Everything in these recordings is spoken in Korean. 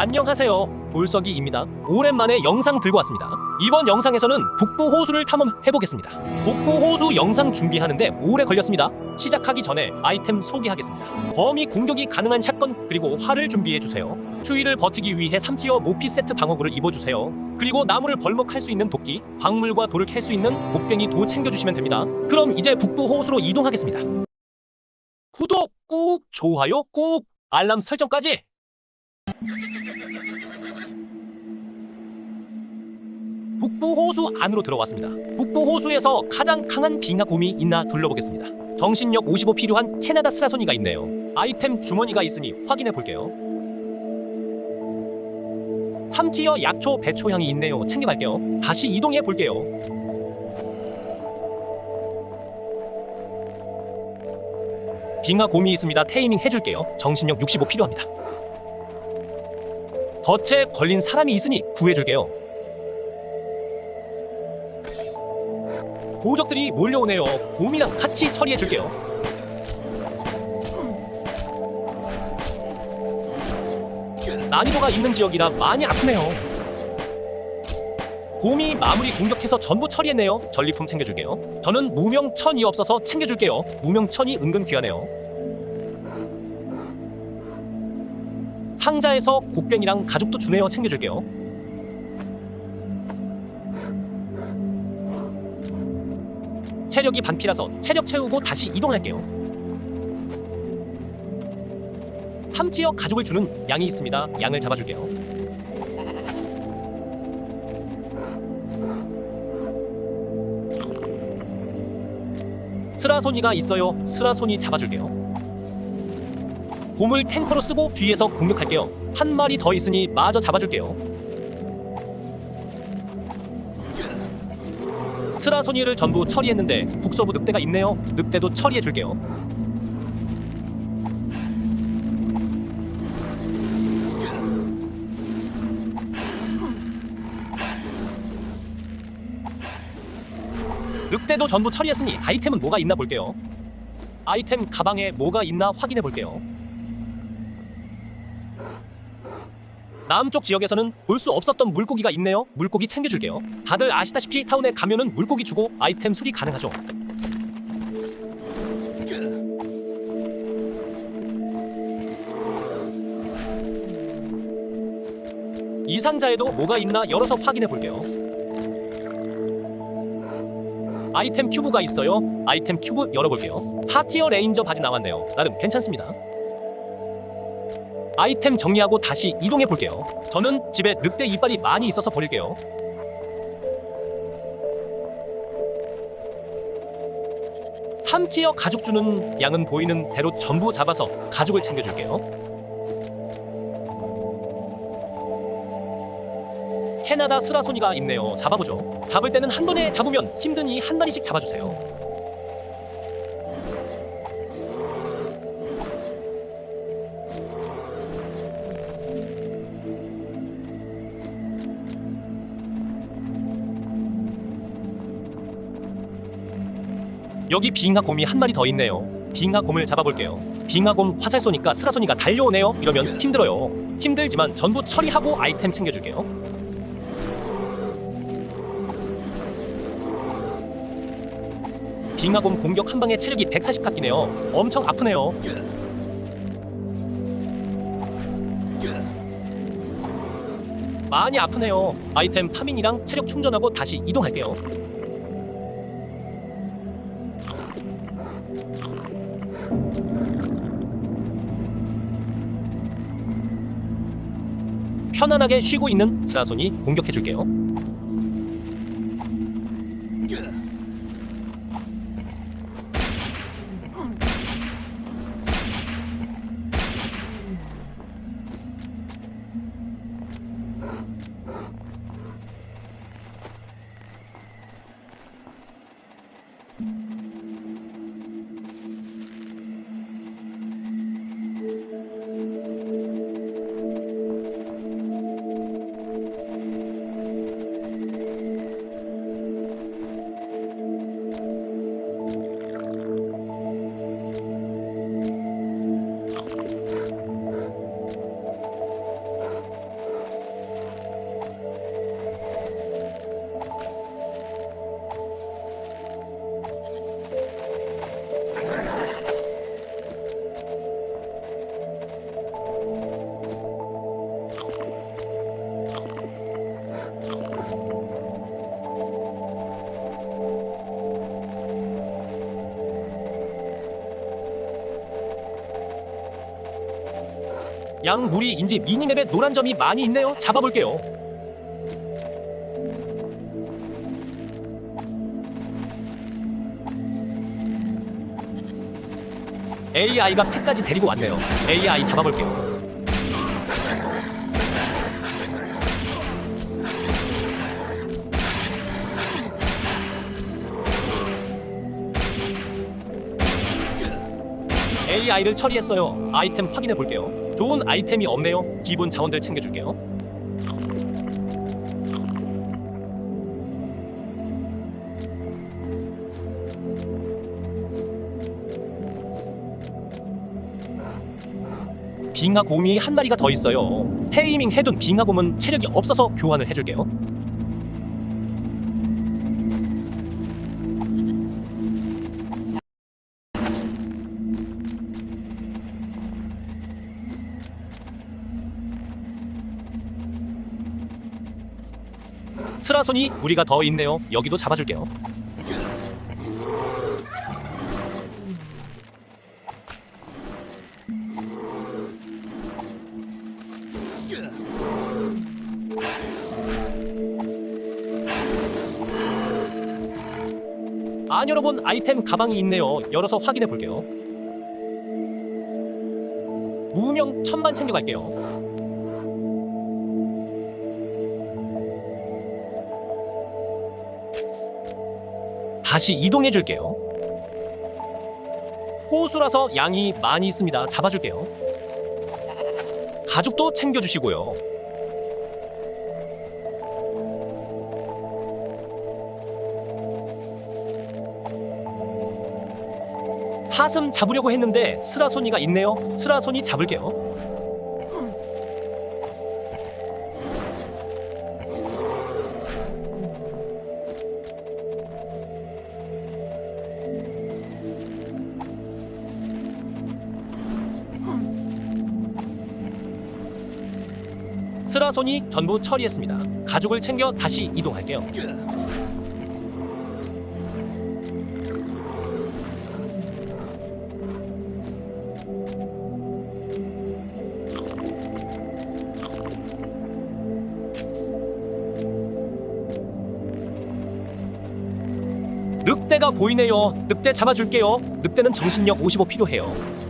안녕하세요. 볼석이입니다. 오랜만에 영상 들고 왔습니다. 이번 영상에서는 북부 호수를 탐험해 보겠습니다. 북부 호수 영상 준비하는데 오래 걸렸습니다. 시작하기 전에 아이템 소개하겠습니다. 범위 공격이 가능한 샷건 그리고 활을 준비해 주세요. 추위를 버티기 위해 3티어 모피 세트 방어구를 입어 주세요. 그리고 나무를 벌목할 수 있는 도끼, 광물과 돌을 캘 수 있는 곡괭이 도 챙겨 주시면 됩니다. 그럼 이제 북부 호수로 이동하겠습니다. 구독 꾹, 좋아요 꾹, 알람 설정까지. 북부 호수 안으로 들어왔습니다. 북부 호수에서 가장 강한 빙하곰이 있나 둘러보겠습니다. 정신력 55 필요한 캐나다 스라소니가 있네요. 아이템 주머니가 있으니 확인해 볼게요. 3티어 약초 배초향이 있네요. 챙겨갈게요. 다시 이동해 볼게요. 빙하곰이 있습니다. 테이밍 해줄게요. 정신력 65 필요합니다. 덫에 걸린 사람이 있으니 구해줄게요. 고적들이 몰려오네요. 곰이랑 같이 처리해줄게요. 난이도가 있는 지역이라 많이 아프네요. 곰이 마무리 공격해서 전부 처리했네요. 전리품 챙겨줄게요. 저는 무명천이 없어서 챙겨줄게요. 무명천이 은근 귀하네요. 상자에서 곡괭이랑 가죽도 주네요. 챙겨줄게요. 체력이 반피라서 체력 채우고 다시 이동할게요. 3티어 가죽을 주는 양이 있습니다. 양을 잡아줄게요. 스라소니가 있어요. 스라소니 잡아줄게요. 곰을 탱커로 쓰고 뒤에서 공격할게요. 한 마리 더 있으니 마저 잡아줄게요. 스라소니를 전부 처리했는데 북서부 늑대가 있네요. 늑대도 처리해줄게요. 늑대도 전부 처리했으니 아이템은 뭐가 있나 볼게요. 아이템 가방에 뭐가 있나 확인해 볼게요. 남쪽 지역에서는 볼 수 없었던 물고기가 있네요. 물고기 챙겨줄게요. 다들 아시다시피 타운에 가면은 물고기 주고 아이템 수리 가능하죠. 이 상자에도 뭐가 있나 열어서 확인해 볼게요. 아이템 큐브가 있어요. 아이템 큐브 열어볼게요. 4티어 레인저 바지 나왔네요. 나름 괜찮습니다. 아이템 정리하고 다시 이동해 볼게요. 저는 집에 늑대 이빨이 많이 있어서 버릴게요. 삼tier 가죽 주는 양은 보이는 대로 전부 잡아서 가죽을 챙겨줄게요. 캐나다 스라소니가 있네요. 잡아보죠. 잡을 때는 한 번에 잡으면 힘드니 한 마리씩 잡아주세요. 여기 빙하 곰이 한 마리 더 있네요. 빙하 곰을 잡아볼게요. 빙하 곰 화살 쏘니까 스라소니가 달려오네요. 이러면 힘들어요. 힘들지만 전부 처리하고 아이템 챙겨줄게요. 빙하곰 공격 한 방에 체력이 140 깎이네요. 엄청 아프네요. 많이 아프네요. 아이템 파밍이랑 체력 충전하고 다시 이동할게요. 편안하게 쉬고 있는 스라손이 공격해줄게요. 양무리인지 미니맵에 노란 점이 많이 있네요. 잡아볼게요. AI가 펫까지 데리고 왔네요. AI 잡아볼게요. AI를 처리했어요. 아이템 확인해 볼게요. 좋은 아이템이 없네요. 기본 자원들 챙겨줄게요. 빙하곰이 한 마리가 더 있어요. 테이밍 해둔 빙하곰은 체력이 없어서 교환을 해줄게요. 스라손이 무리가 더 있네요. 여기도 잡아줄게요. 안 열어본 아이템 가방이 있네요. 열어서 확인해 볼게요. 무명 천만 챙겨갈게요. 다시 이동해 줄게요. 호수라서 양이 많이 있습니다. 잡아줄게요. 가죽도 챙겨주시고요. 사슴 잡으려고 했는데 스라소니가 있네요. 스라소니 잡을게요. 스라손이 전부 처리했습니다. 가죽을 챙겨 다시 이동할게요. 늑대가 보이네요. 늑대 잡아줄게요. 늑대는 정신력 55 필요해요.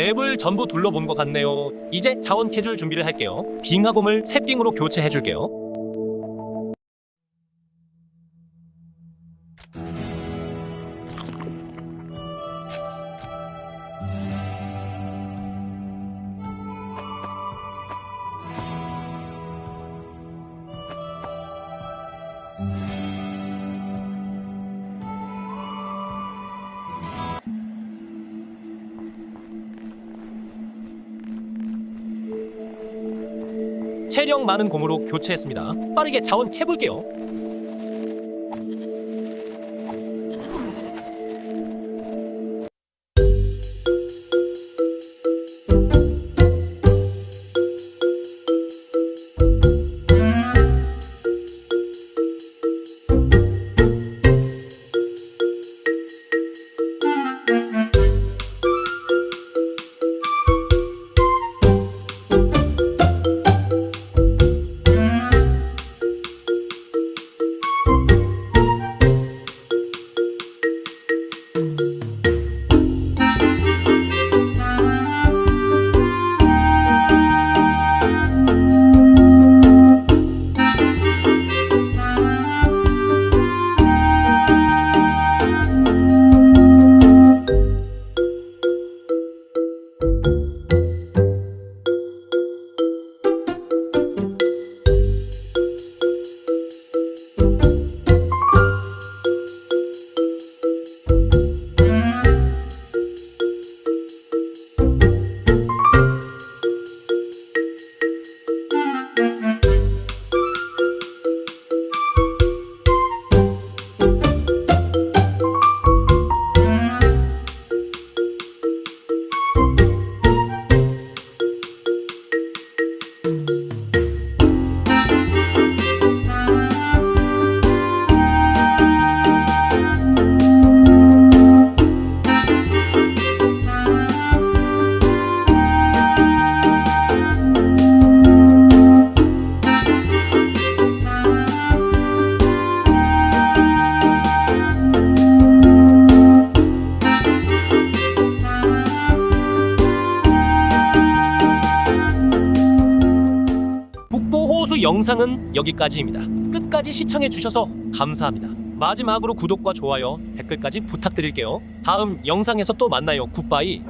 맵을 전부 둘러본 것 같네요. 이제 자원 캐줄 준비를 할게요. 빙하곰을 새빙으로 교체해줄게요. 체력 많은 곰으로 교체했습니다. 빠르게 자원 캐볼게요. 영상은 여기까지입니다. 끝까지 시청해 주셔서 감사합니다. 마지막으로 구독과 좋아요, 댓글까지 부탁드릴게요. 다음 영상에서 또 만나요. 굿바이.